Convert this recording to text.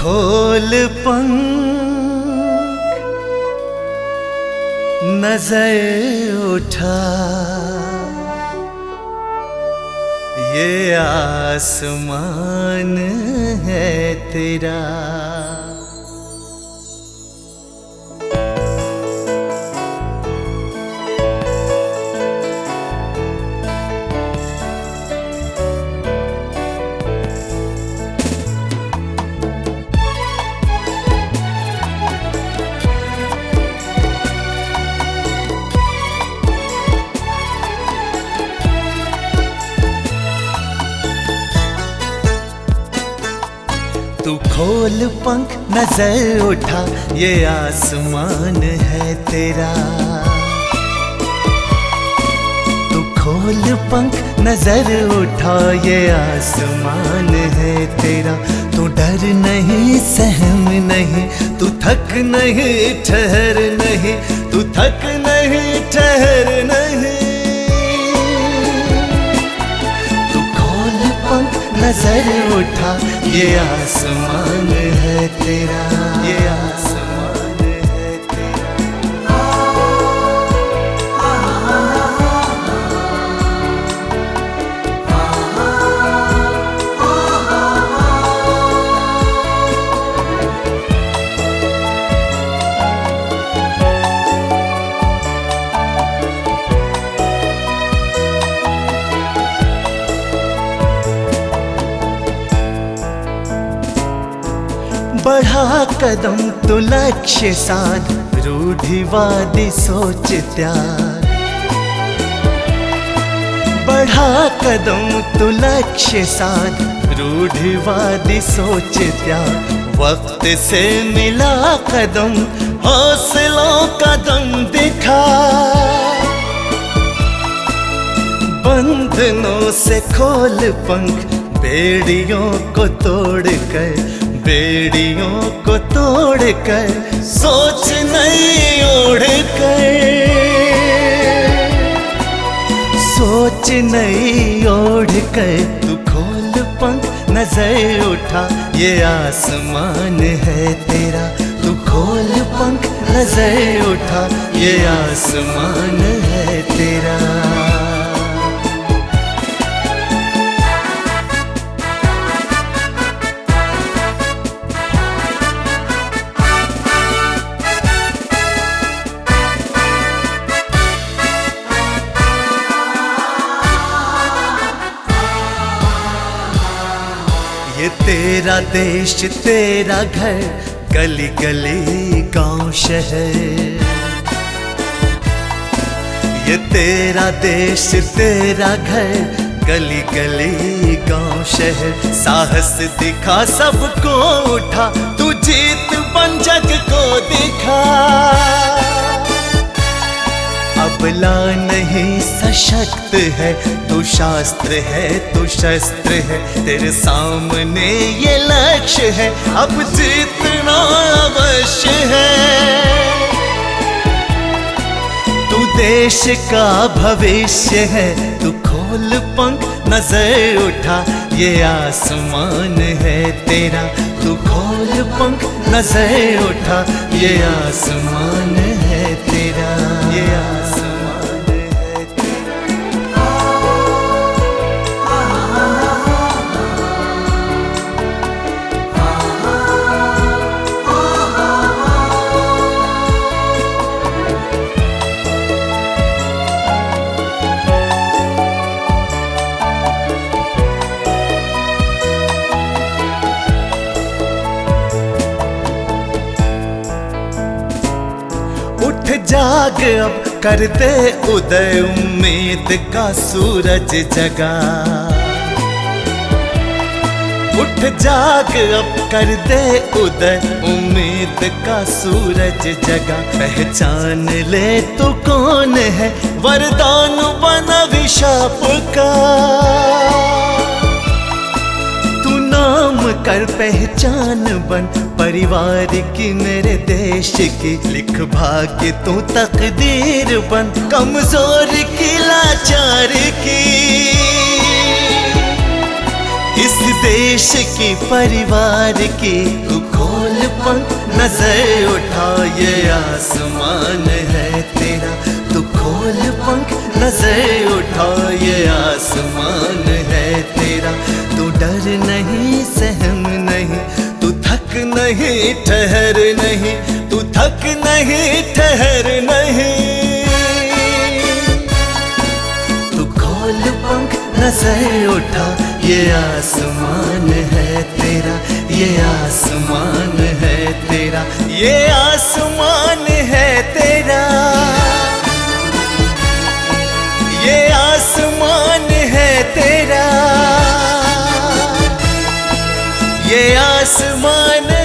खोल पंख नज़र उठा। ये आसमान है तेरा। तू खोल पंख नज़र उठा, ये आसमान है तेरा। तू खोल पंख नज़र उठा, ये आसमान है तेरा। तू डर नहीं, सहम नहीं, तू थक नहीं, ठहर नहीं, तू थक नहीं, ठहर नहीं। तू खोल पंख नज़र उठा ये आसमान है तेरा। बढ़ा कदम तो लक्ष्य साध रूढ़िवादी सोच त्याग। बढ़ा कदम तो लक्ष्य साध रूढ़िवादी सोच त्याग। वक्त से मिला कदम, हौसलों कदम दिखा। बंधनों से खोल पंख, बेड़ियों को तोड़ कर बेड़ियों को तोड़ कर सोच नहीं ओढ़ कर सोच नहीं ओढ़ कर तू खोल पंख, नज़र उठा, ये आसमान है तेरा। तू खोल पंख, नज़र उठा, ये आसमान है तेरा। तेरा देश, तेरा घर, गली गली गाँव, शहर। ये तेरा देश, तेरा घर, गली गली गाँव, शहर। साहस दिखा, सबको उठा, तू जीत जग को दिखा। अबला नहीं, सशक्त है। तू शास्त्र है, तू शस्त्र है। तेरे सामने ये लक्ष्य है। अब जीतना अवश्य है। तू देश का भविष्य है। तू खोल पंख, नज़र उठा। ये आसमान है तेरा। तू खोल पंख, नज़र उठा। ये आसमान है तेरा। ये आसमान जाग अब कर दे उदय उम्मीद का सूरज जगा। उठ जाग अब कर दे उदय उम्मीद का सूरज जगा। पहचान ले तू कौन है वरदान बना विशाप का? नाम कर पहचान बन। परिवार की मेरे देश की लिख भाग्य तू तकदीर बन। कमज़ोर की लाचार की। इस देश की परिवार की तू खोल पंख नज़र उठा ये आसमान है तेरा। तू खोल पंख नज़र उठा ये आसमान है तेरा। तू डर नहीं नहीं, ठहर नहीं, तू थक नहीं, ठहर नहीं। तू खोल पंख, नज़र उठा, ये आसमान है तेरा, ये आसमान है तेरा, ये आसमान है तेरा। ये आसमान है तेरा। ये आसमान